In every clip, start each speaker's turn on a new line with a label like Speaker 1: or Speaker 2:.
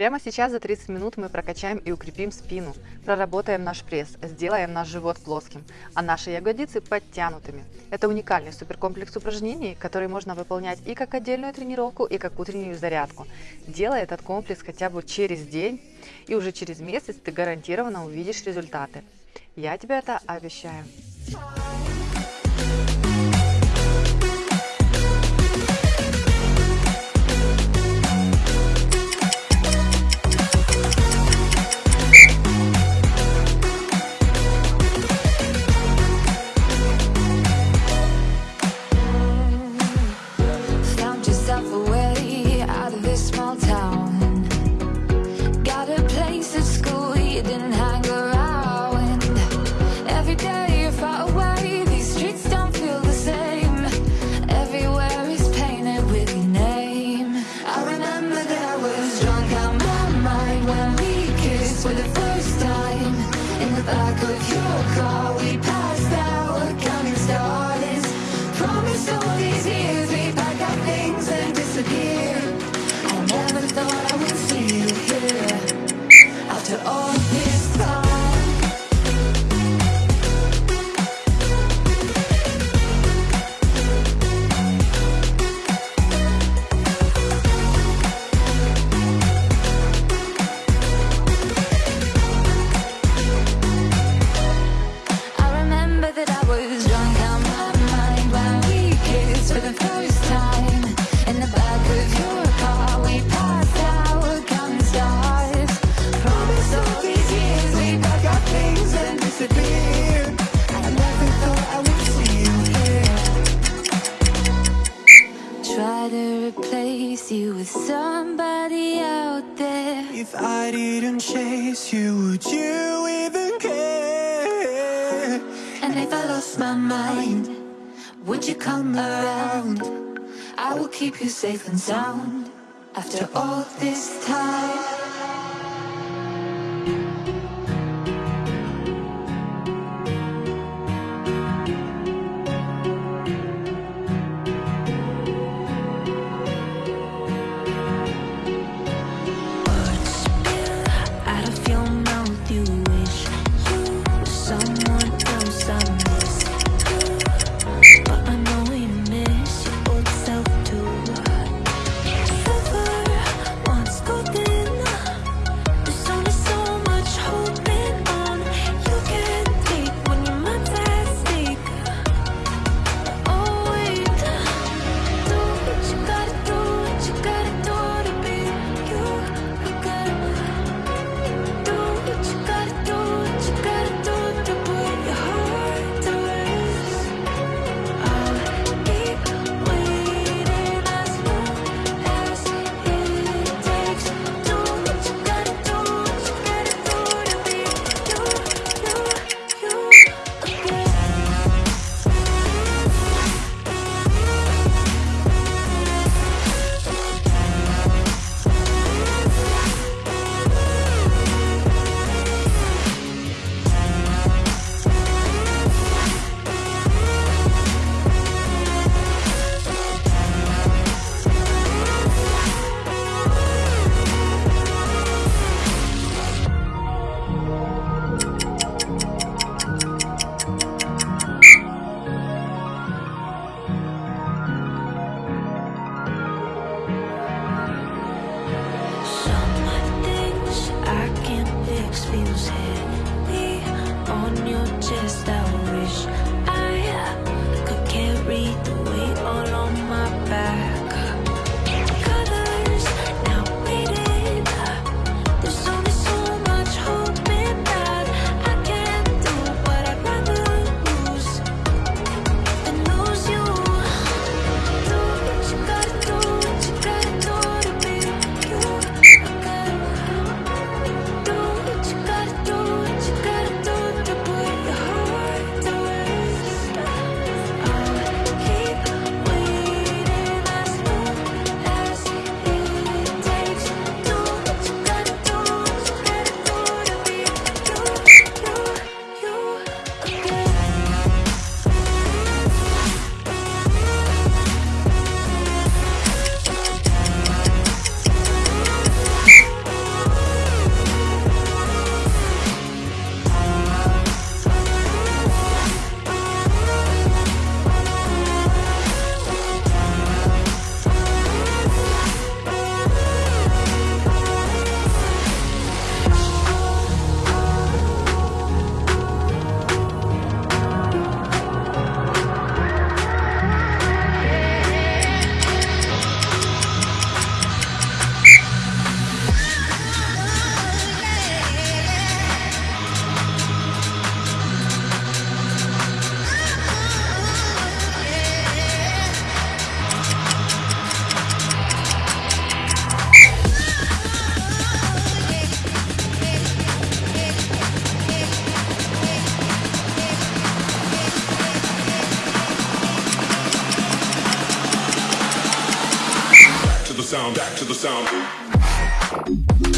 Speaker 1: Прямо сейчас за 30 минут мы прокачаем и укрепим спину, проработаем наш пресс, сделаем наш живот плоским, а наши ягодицы подтянутыми. Это уникальный суперкомплекс упражнений, который можно выполнять и как отдельную тренировку, и как утреннюю зарядку. Делай этот комплекс хотя бы через день, и уже через месяц ты гарантированно увидишь результаты. Я тебе это обещаю.
Speaker 2: The back of your car,
Speaker 3: If I didn't chase you, would you even care?
Speaker 2: And if I lost my mind, would you come around? I will keep you safe and sound after all this time. seus
Speaker 4: sound.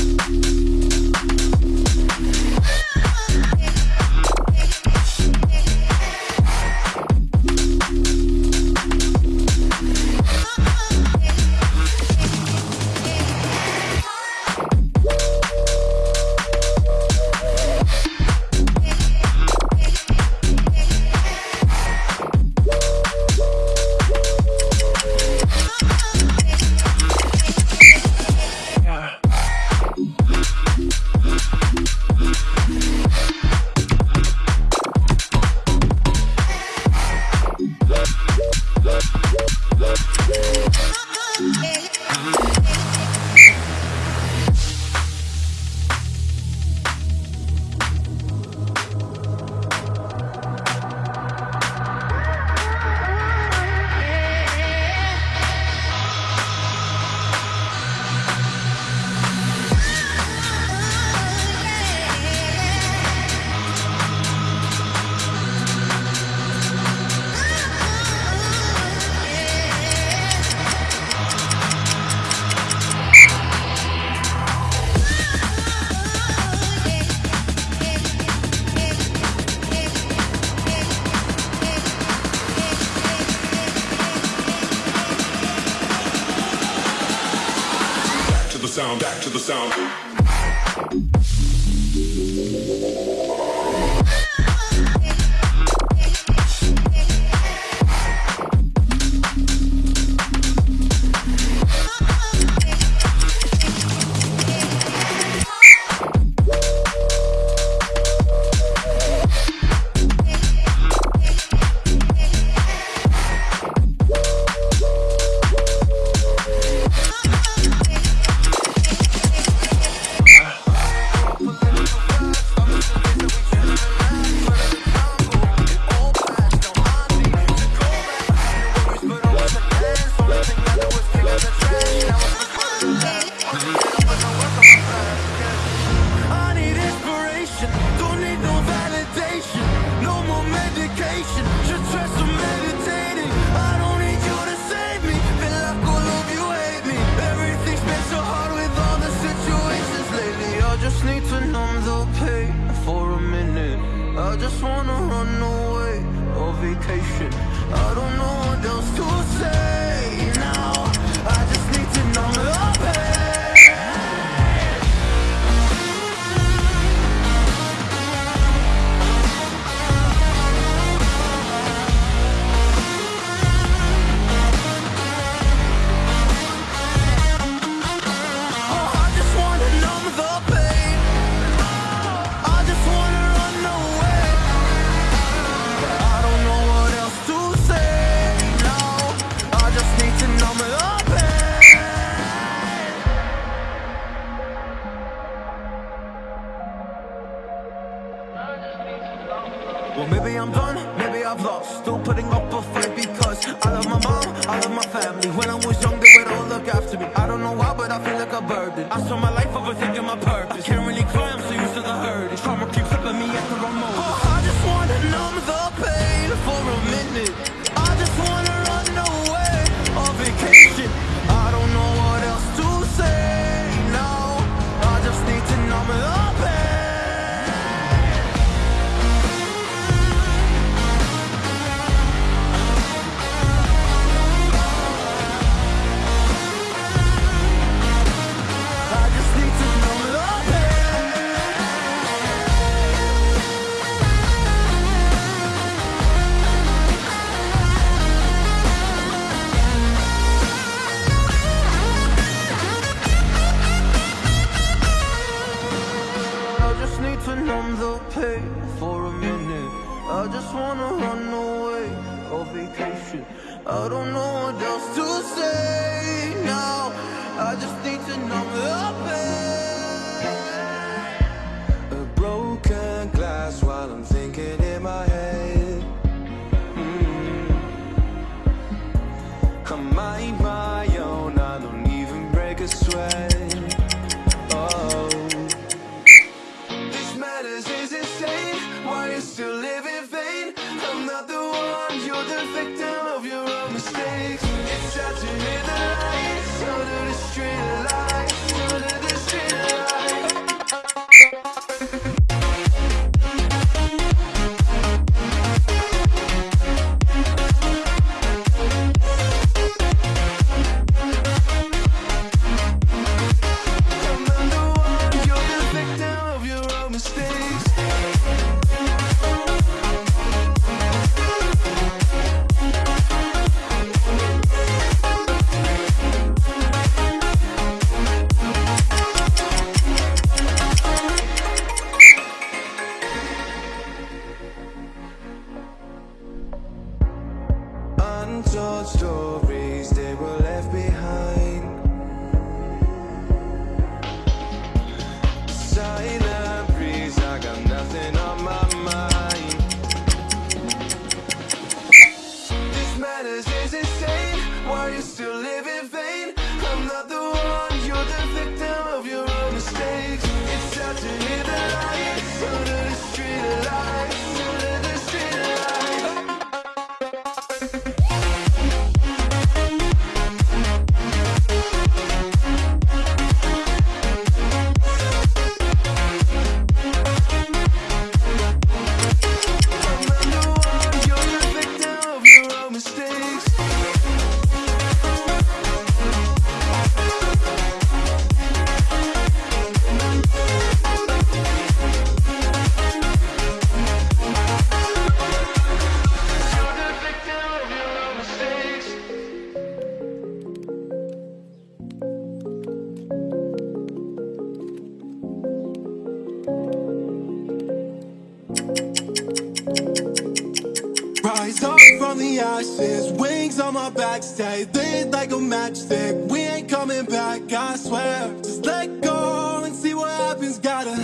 Speaker 3: We ain't coming back, I swear. Just let go and see what happens. Gotta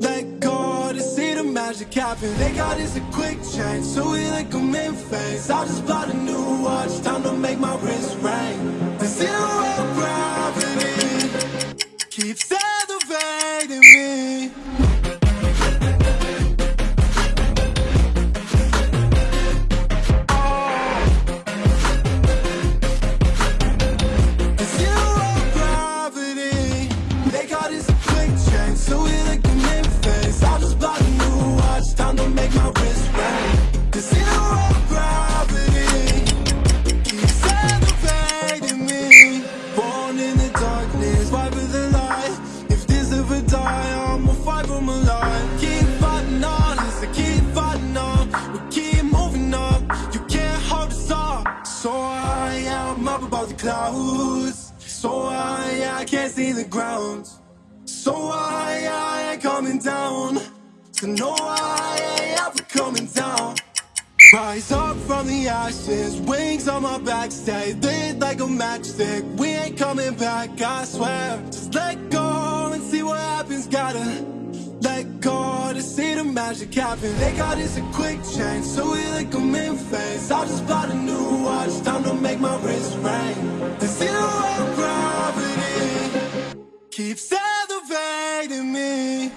Speaker 3: let go to see the magic happen. They got us a quick change, so we like them in phase. I'll just buy a new watch, time to make my wrist ring. The zero gravity keeps So I, I can't see the ground. So I, I ain't coming down. So no, I ain't ever coming down. Rise up from the ashes, wings on my back, stay lit like a matchstick. We ain't coming back, I swear. Just let go and see what happens. Gotta let go to see the magic happen. They got this a quick change, so we like them in. I'll just bought a new watch, time to make my wrist ring. The zero gravity keeps elevating me.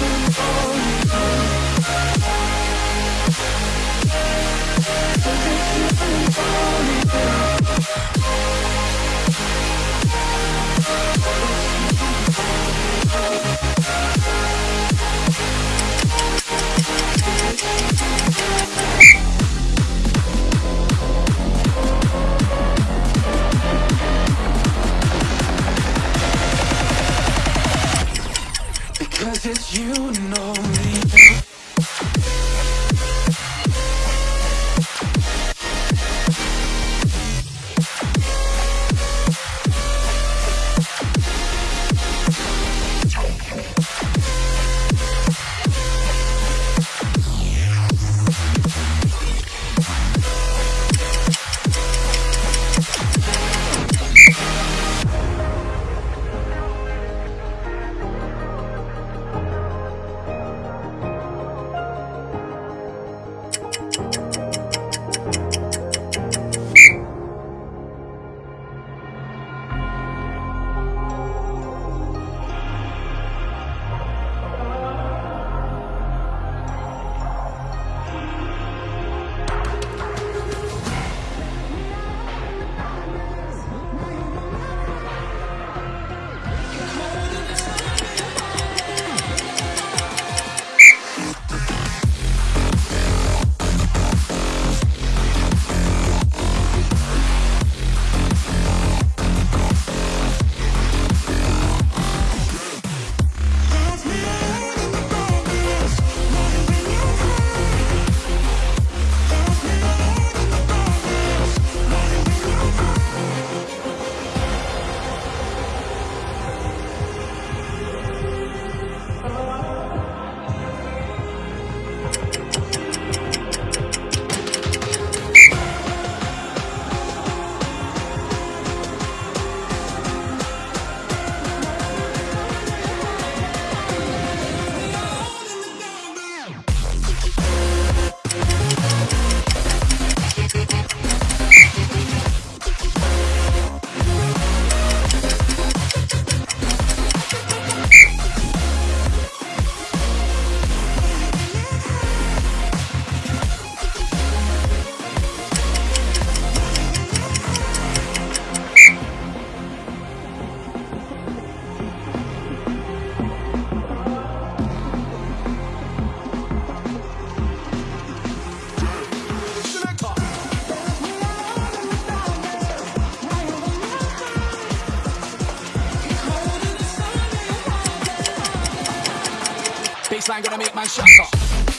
Speaker 5: It's you and only Cause It's you know only
Speaker 6: Baseline gonna make
Speaker 7: my
Speaker 8: shot.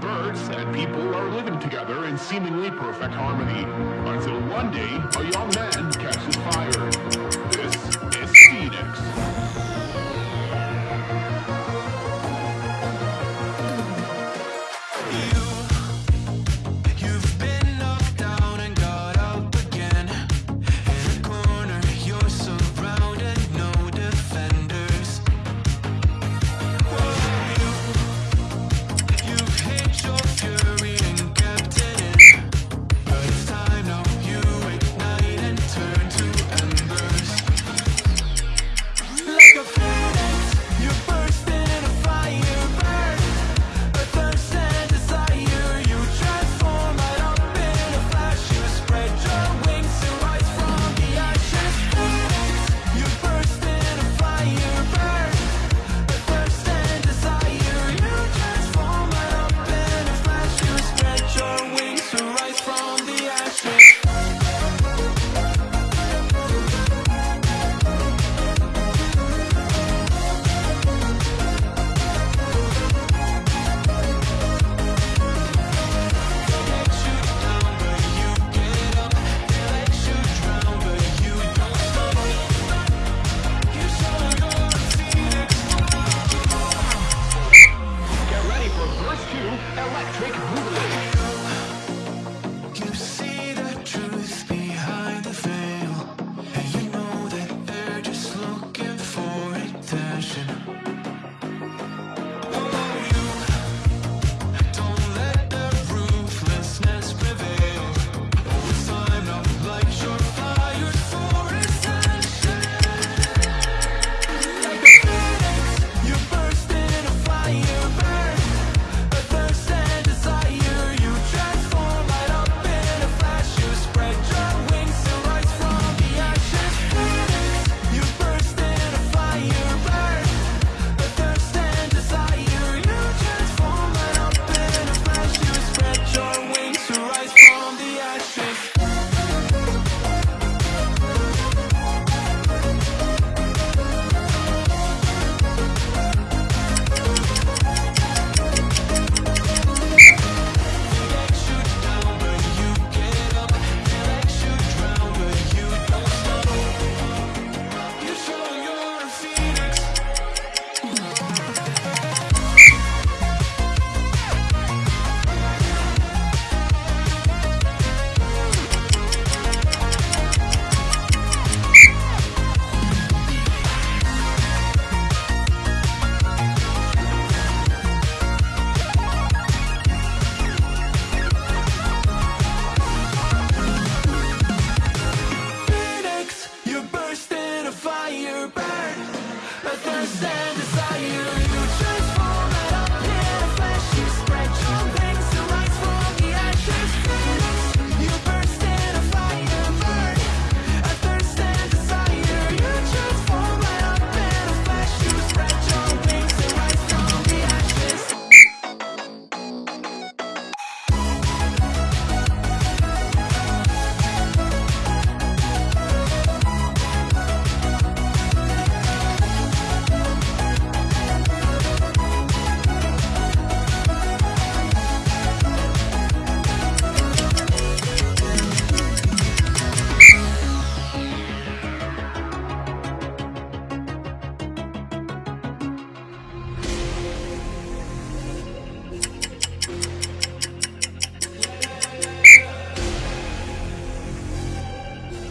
Speaker 8: Birds and people are living together in seemingly perfect harmony, until one day, a young man catches fire. This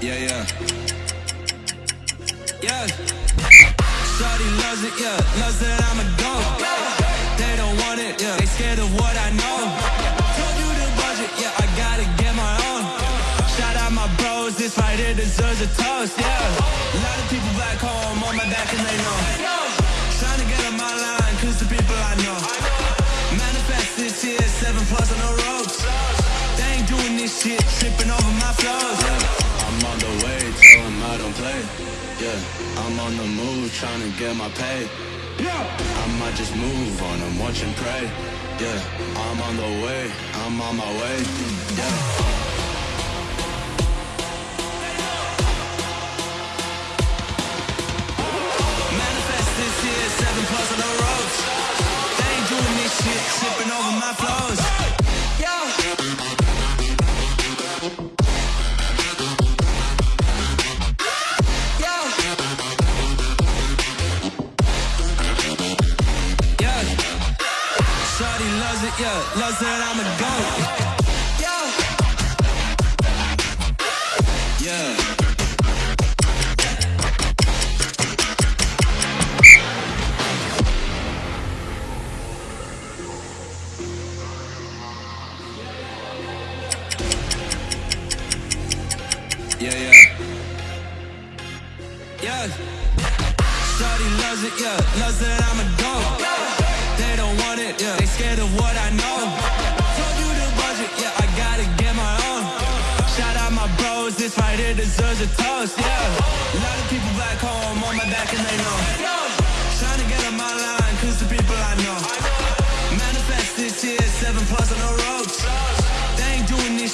Speaker 5: Yeah, yeah. Yeah. Shorty loves it, yeah. Loves that I'm a goat. They don't want it, yeah. They scared of what I know. Told you the budget, yeah. I gotta get my own. Shout out my bros, this right here deserves a toast, yeah. A lot of people back home on my back and they know. Trying to get on my line, cause the people I know. Manifest this year, seven plus on the ropes. They ain't doing this shit, tripping over my flows. I'm on the way, tell 'em I don't play. Yeah, I'm on the move, trying to get my pay. Yeah, I might just move on them, watch and pray. Yeah, I'm on the way, I'm on my way. Yeah. Manifest this year, seven plus on the. They ain't doing this shit, tripping over my flows. Loves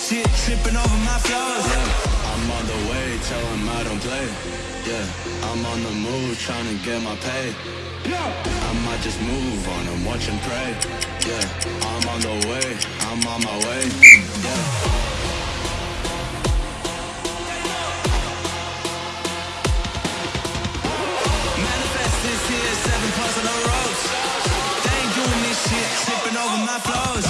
Speaker 5: shit, tripping over my flows. I'm on the way, tell 'em I don't play. Yeah, I'm on the move, trying to get my pay. Yeah. I might just move on and watch and pray. Yeah, I'm on the way, I'm on my way. Yeah. Manifest this here, seven plus on the ropes. They ain't doing this shit, tripping over my flows.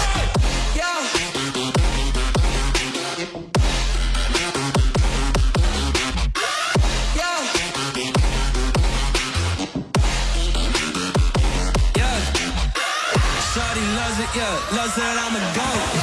Speaker 5: Loves that I'm a goat.